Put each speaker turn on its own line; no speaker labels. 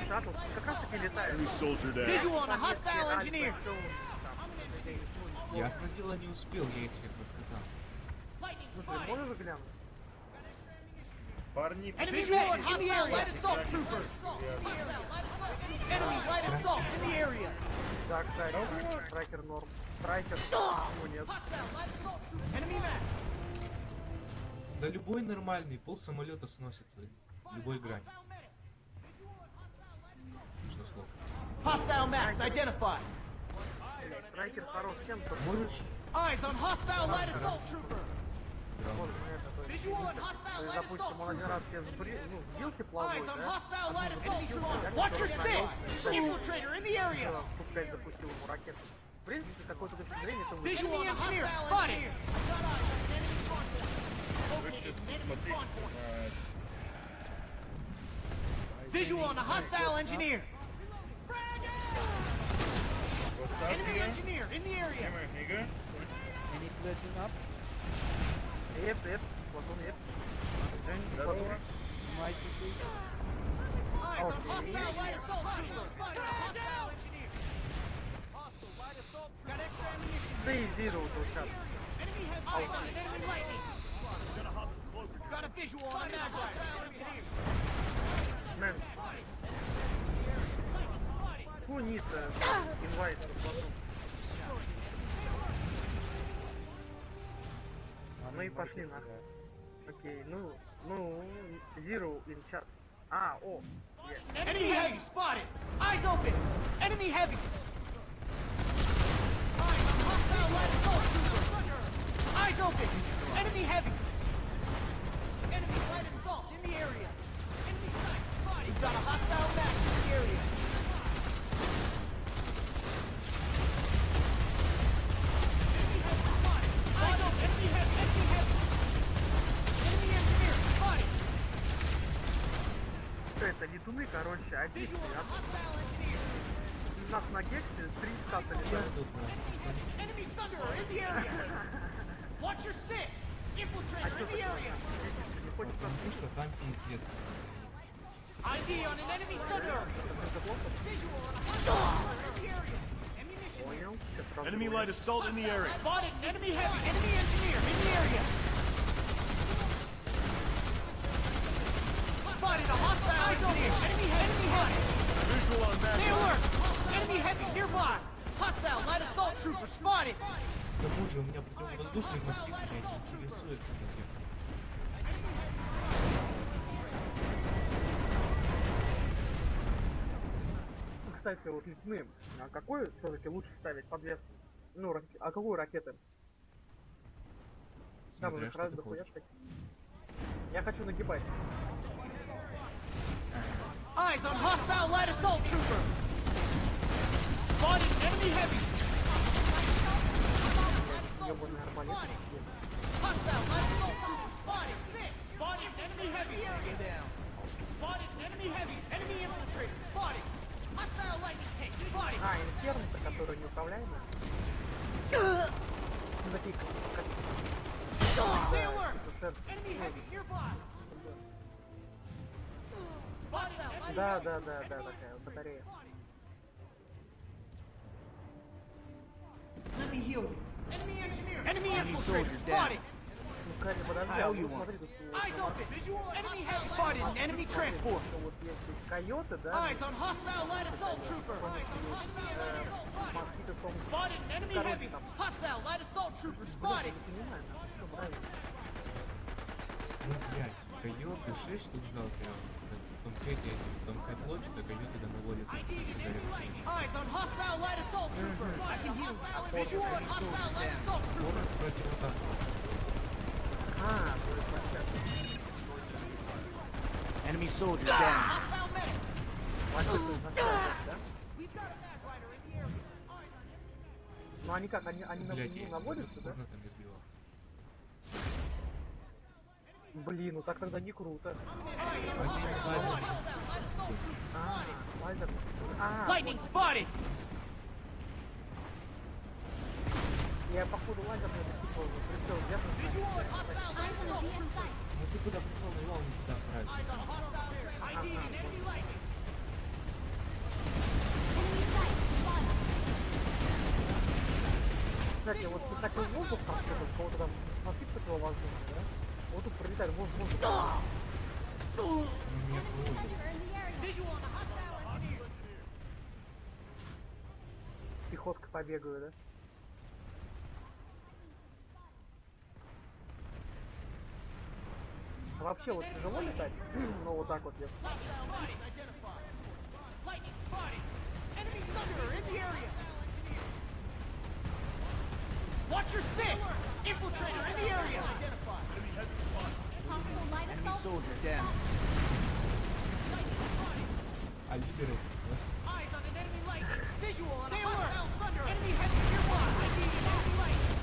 Шаттл как раз таки летает.
Visual on a hostile engineer.
Ясно дело, не успел я их всех раскатал.
Слушай, можешь глянуть?
Парни,
Enemy visual on hostile light assault trooper. Enemy light assault in the area.
Так, Страйкер, Страйкер норм. Страйкер, ну нет.
Enemy map.
Да любой нормальный пол самолета сносит любой грань.
Hostile matters identified. Eyes on hostile light assault trooper. Visual on hostile light assault trooper. Eyes on hostile light assault trooper. Watcher six. Infiltrator in the area. Visual on engineer spotted. Visual on a hostile engineer. Engineer in the area.
Come here, nigga.
Any platoon up?
Эп, эп, Платон, эп. Жень,
Здорово.
Платон.
Might be
Eyes on hostile light assault trooper. Spotted a hostile engineer. Hostile light assault trooper. Got extra ammunition.
Да и Зиро вот сейчас.
Enemy heavy. Eyes on an enemy lightning. Got a visual on a mag hostile engineer.
Мэн. Фу, Ниса. Инвайт, Платон. Ну и пошли нахуй. Окей, ну, ну, Zero in chat. А, о, е.
Enemy heavy spotted. Eyes open. Enemy heavy. Eyes on hostile light assault trooper. Eyes open. Enemy heavy. Enemy light assault in the area. Enemy sight spotted. We've got a hostile
на
Enemy Sunderer in the area! Watch your six!
А
Infiltrator
что
in the
ты
area!
не хочешь
Потому что там пиздец.
ID on an enemy Sunderer!
это плохо?
Visual on a hostile in the area! Ammunition!
Понял. Сейчас сразу
Enemy
понял.
light assault in the area.
Spotted an enemy heavy! Enemy engineer in the area!
Visual on
Stay
that.
alert! Enemy heavy nearby! Hostile light assault trooper spotted!
К тому же у меня противовоздушный москит меня не.
Ну, Кстати, вот летуны, а какой все-таки лучше ставить подвес? Ну, раке- а какую ракеты? Там
Смотря
их
что
раз дохуя. Я хочу нагибать.
Eyes on hostile light assault trooper! Spotted enemy heavy!
Ёбаный арбалет.
Hostile light assault trooper spotted! Six! Spotted enemy heavy! down! Spotted enemy heavy! Enemy infiltrator spotted! Hostile lightning tank spotted!
А, инферно-то, который неуправляемый. Ну, такие, как... как-
Stay alert!
шерсть.
Enemy heavy nearby! Spotted enemy
Да,
heavy!
да, да, да, такая вот батарея.
Let me heal you. Enemy engineer! Enemy infiltrator spotted!
Ну, Катя, подожди,
I
а
owe
вот
you one.
смотри, тут у-
Eyes open! Visual enemy heavy spotted an enemy transport!
что вот если койоты, да,
Eyes on hostile light assault trooper! Eyes on hostile light assault spotted!
москиты в том,
Spotted an enemy
Короче,
heavy!
там.
Hostile light assault trooper
блядь, я
spotted!
не понимаю, нахуй, что правильно.
Ну, блядь, койоты 6 штук взял В конкрете, в тонкой плоти, то койоты домоводят.
Eyes on hostile light assault trooper! I can heal you! Visual on hostile light assault trooper!
Можешь против атаки.
А, то есть вообще,
Enemy soldier down.
Hostile medic!
есть вообще, да?
We've got a mag rider in the area!
Ну они как, они, они на,
Блядь, я
наводятся, да? Блин, ну так тогда не круто.
Lightning spotted!
Я походу лазер на
этот пришел, пришел, я
Ну ты куда пришел, и лаву не туда
отправил.
Кстати, вот ты так и воздух, как-то, кого-то там, смотри, кто-то да? Вот тут пролетает,
может, может.
Пехотка побегаю, да? А вообще вот тяжело летать? ну вот так вот я.
Watch your six. Infiltrator in the area. Identified.
Enemy Enemy soldier down.
Ah, I did it.
Eyes on an enemy light. Visual on Stay a hostile alert. thunder. Enemy heavy tier one. I need an enemy light.